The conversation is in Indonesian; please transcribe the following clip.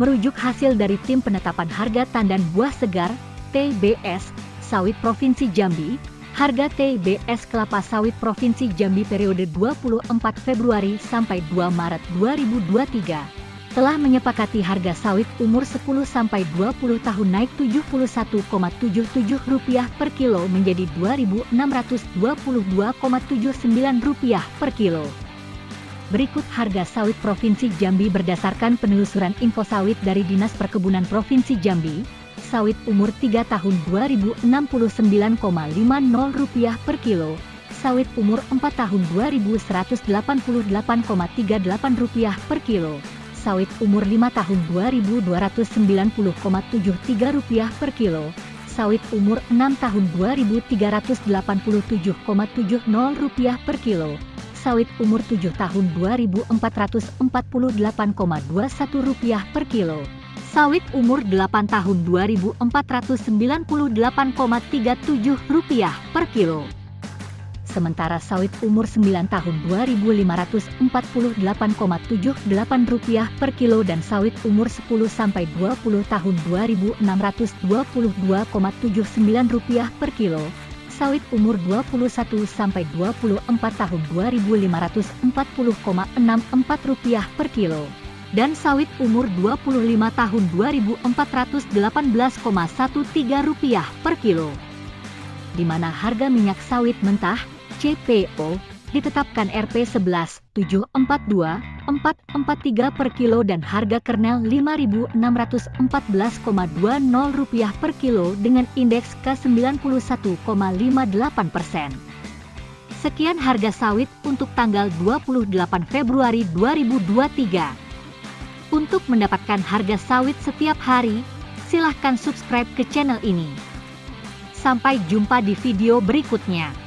Merujuk hasil dari Tim Penetapan Harga Tandan Buah Segar, TBS, Sawit Provinsi Jambi, harga TBS kelapa sawit Provinsi Jambi periode 24 Februari sampai 2 Maret 2023 telah menyepakati harga sawit umur 10 sampai 20 tahun naik Rp71,77 per kilo menjadi Rp2.622,79 per kilo. Berikut harga sawit Provinsi Jambi berdasarkan penelusuran info sawit dari Dinas Perkebunan Provinsi Jambi. Sawit umur 3 tahun Rp2.069,50 per kilo. Sawit umur 4 tahun Rp2.188,38 per kilo sawit umur 5 tahun Rp2.290,73 per kilo, sawit umur 6 tahun Rp2.387,70 per kilo, sawit umur 7 tahun Rp2.448,21 per kilo, sawit umur 8 tahun Rp2.498,37 per kilo sementara sawit umur 9 tahun Rp2.548,78 per kilo dan sawit umur 10 sampai 20 tahun Rp2.622,79 per kilo. Sawit umur 21 sampai 24 tahun Rp2.540,64 per kilo. Dan sawit umur 25 tahun Rp2.418,13 per kilo. Di mana harga minyak sawit mentah CPO ditetapkan Rp 11.742.443 per kilo dan harga kernel Rp5.614,20 per kilo dengan indeks K91,58 persen. Sekian harga sawit untuk tanggal 28 Februari 2023. Untuk mendapatkan harga sawit setiap hari, silahkan subscribe ke channel ini. Sampai jumpa di video berikutnya.